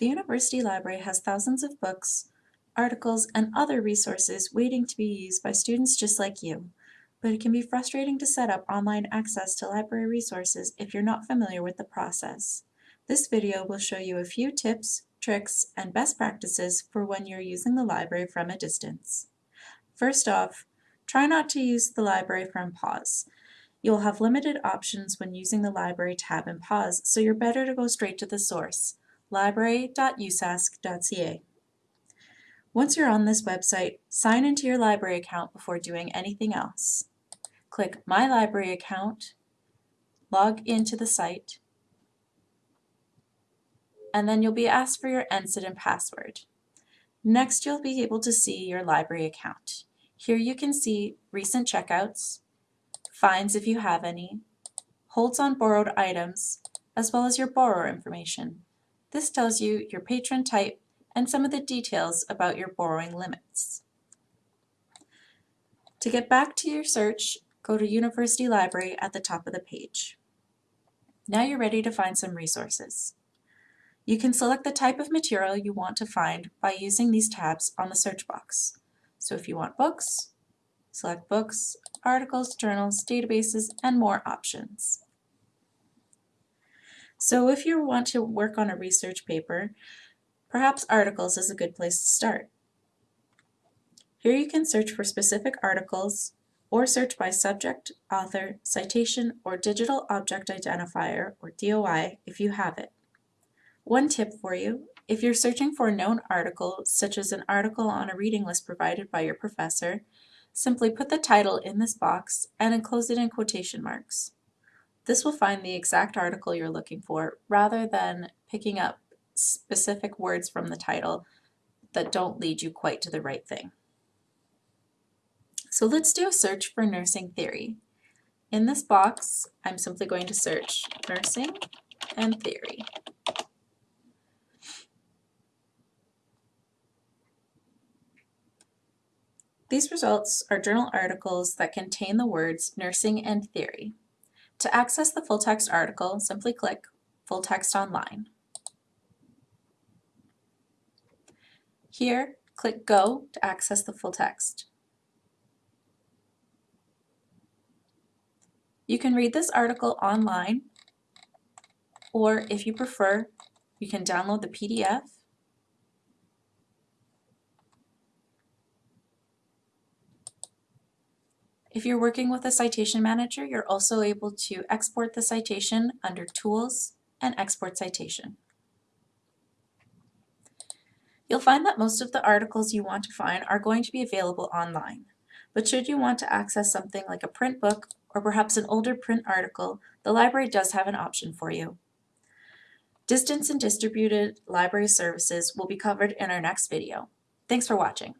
The University Library has thousands of books, articles, and other resources waiting to be used by students just like you. But it can be frustrating to set up online access to library resources if you're not familiar with the process. This video will show you a few tips, tricks, and best practices for when you're using the library from a distance. First off, try not to use the library from PAWS. You'll have limited options when using the library tab in PAWS, so you're better to go straight to the source library.usask.ca. Once you're on this website, sign into your library account before doing anything else. Click My Library Account, log into the site, and then you'll be asked for your NSID and password. Next, you'll be able to see your library account. Here you can see recent checkouts, fines if you have any, holds on borrowed items, as well as your borrower information. This tells you your patron type and some of the details about your borrowing limits. To get back to your search, go to University Library at the top of the page. Now you're ready to find some resources. You can select the type of material you want to find by using these tabs on the search box. So if you want books, select books, articles, journals, databases, and more options. So if you want to work on a research paper, perhaps articles is a good place to start. Here you can search for specific articles or search by subject, author, citation, or digital object identifier, or DOI, if you have it. One tip for you, if you're searching for a known article, such as an article on a reading list provided by your professor, simply put the title in this box and enclose it in quotation marks. This will find the exact article you're looking for rather than picking up specific words from the title that don't lead you quite to the right thing. So let's do a search for nursing theory. In this box, I'm simply going to search nursing and theory. These results are journal articles that contain the words nursing and theory. To access the full text article, simply click Full Text Online. Here, click Go to access the full text. You can read this article online, or if you prefer, you can download the PDF If you're working with a citation manager, you're also able to export the citation under Tools and Export Citation. You'll find that most of the articles you want to find are going to be available online. But should you want to access something like a print book or perhaps an older print article, the library does have an option for you. Distance and distributed library services will be covered in our next video. Thanks for watching.